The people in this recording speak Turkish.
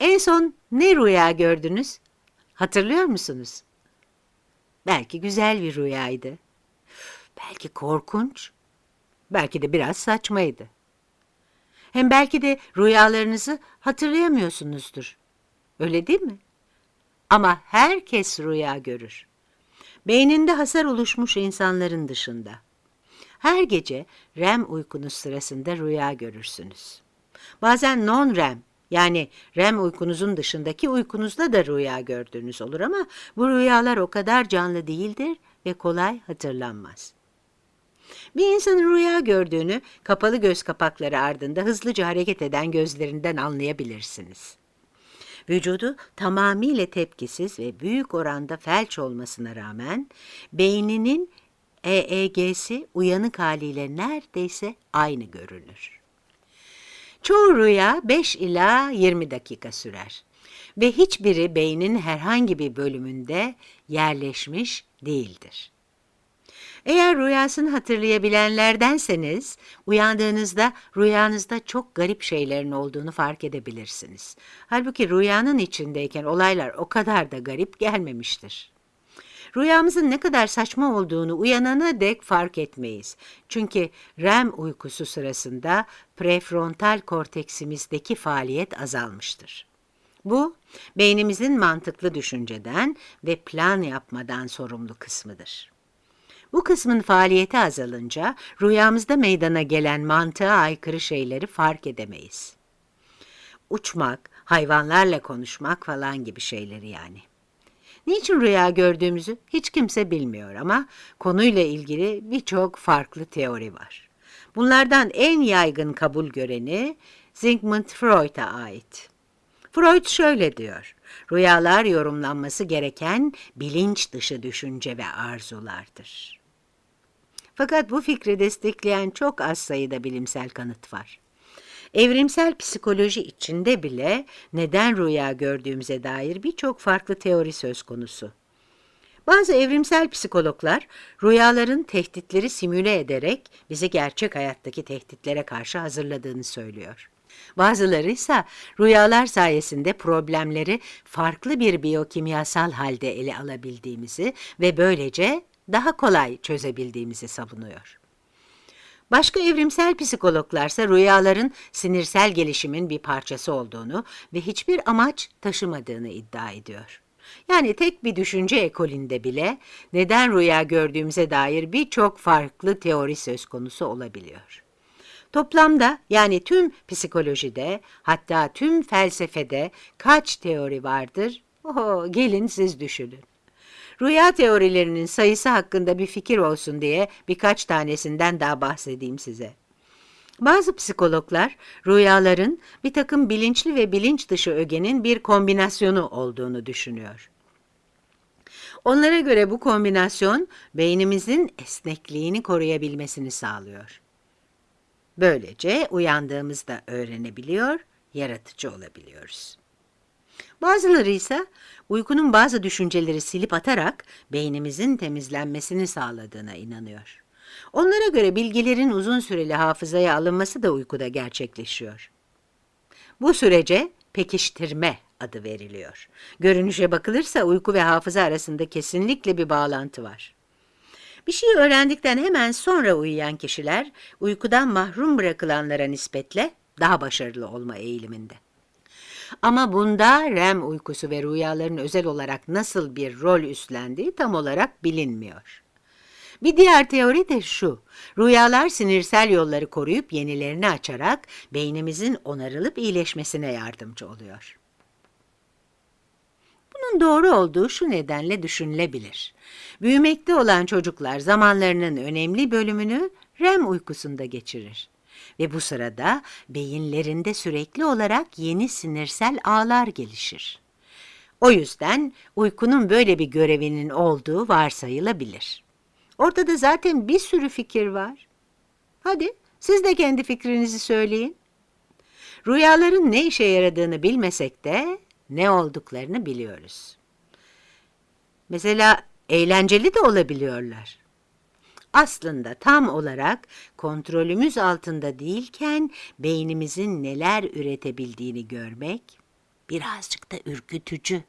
En son ne rüya gördünüz? Hatırlıyor musunuz? Belki güzel bir rüyaydı. Belki korkunç. Belki de biraz saçmaydı. Hem belki de rüyalarınızı hatırlayamıyorsunuzdur. Öyle değil mi? Ama herkes rüya görür. Beyninde hasar oluşmuş insanların dışında. Her gece REM uykunuz sırasında rüya görürsünüz. Bazen non-REM yani REM uykunuzun dışındaki uykunuzda da rüya gördüğünüz olur ama bu rüyalar o kadar canlı değildir ve kolay hatırlanmaz. Bir insanın rüya gördüğünü kapalı göz kapakları ardında hızlıca hareket eden gözlerinden anlayabilirsiniz. Vücudu tamamıyla tepkisiz ve büyük oranda felç olmasına rağmen beyninin EEG'si uyanık haliyle neredeyse aynı görünür. Çoğu rüya 5 ila 20 dakika sürer ve hiçbiri beynin herhangi bir bölümünde yerleşmiş değildir. Eğer rüyasını hatırlayabilenlerdenseniz, uyandığınızda rüyanızda çok garip şeylerin olduğunu fark edebilirsiniz. Halbuki rüyanın içindeyken olaylar o kadar da garip gelmemiştir. Rüyamızın ne kadar saçma olduğunu uyanana dek fark etmeyiz. Çünkü REM uykusu sırasında prefrontal korteksimizdeki faaliyet azalmıştır. Bu, beynimizin mantıklı düşünceden ve plan yapmadan sorumlu kısmıdır. Bu kısmın faaliyeti azalınca rüyamızda meydana gelen mantığa aykırı şeyleri fark edemeyiz. Uçmak, hayvanlarla konuşmak falan gibi şeyleri yani. Niçin rüya gördüğümüzü hiç kimse bilmiyor ama konuyla ilgili birçok farklı teori var. Bunlardan en yaygın kabul göreni Sigmund Freud'a ait. Freud şöyle diyor, rüyalar yorumlanması gereken bilinç dışı düşünce ve arzulardır. Fakat bu fikri destekleyen çok az sayıda bilimsel kanıt var. Evrimsel psikoloji içinde bile neden rüya gördüğümüze dair birçok farklı teori söz konusu. Bazı evrimsel psikologlar rüyaların tehditleri simüle ederek bizi gerçek hayattaki tehditlere karşı hazırladığını söylüyor. Bazıları ise rüyalar sayesinde problemleri farklı bir biyokimyasal halde ele alabildiğimizi ve böylece daha kolay çözebildiğimizi savunuyor. Başka evrimsel psikologlarsa rüyaların sinirsel gelişimin bir parçası olduğunu ve hiçbir amaç taşımadığını iddia ediyor. Yani tek bir düşünce ekolünde bile neden rüya gördüğümüze dair birçok farklı teori söz konusu olabiliyor. Toplamda yani tüm psikolojide hatta tüm felsefede kaç teori vardır? Oho, gelin siz düşünün. Rüya teorilerinin sayısı hakkında bir fikir olsun diye birkaç tanesinden daha bahsedeyim size. Bazı psikologlar rüyaların bir takım bilinçli ve bilinç dışı ögenin bir kombinasyonu olduğunu düşünüyor. Onlara göre bu kombinasyon beynimizin esnekliğini koruyabilmesini sağlıyor. Böylece uyandığımızda öğrenebiliyor, yaratıcı olabiliyoruz. Bazıları ise uykunun bazı düşünceleri silip atarak beynimizin temizlenmesini sağladığına inanıyor. Onlara göre bilgilerin uzun süreli hafızaya alınması da uykuda gerçekleşiyor. Bu sürece pekiştirme adı veriliyor. Görünüşe bakılırsa uyku ve hafıza arasında kesinlikle bir bağlantı var. Bir şey öğrendikten hemen sonra uyuyan kişiler uykudan mahrum bırakılanlara nispetle daha başarılı olma eğiliminde. Ama bunda REM uykusu ve rüyaların özel olarak nasıl bir rol üstlendiği tam olarak bilinmiyor. Bir diğer teori de şu, rüyalar sinirsel yolları koruyup yenilerini açarak beynimizin onarılıp iyileşmesine yardımcı oluyor. Bunun doğru olduğu şu nedenle düşünülebilir. Büyümekte olan çocuklar zamanlarının önemli bölümünü REM uykusunda geçirir. Ve bu sırada beyinlerinde sürekli olarak yeni sinirsel ağlar gelişir. O yüzden uykunun böyle bir görevinin olduğu varsayılabilir. Ortada zaten bir sürü fikir var. Hadi siz de kendi fikrinizi söyleyin. Rüyaların ne işe yaradığını bilmesek de ne olduklarını biliyoruz. Mesela eğlenceli de olabiliyorlar. Aslında tam olarak kontrolümüz altında değilken beynimizin neler üretebildiğini görmek birazcık da ürkütücü.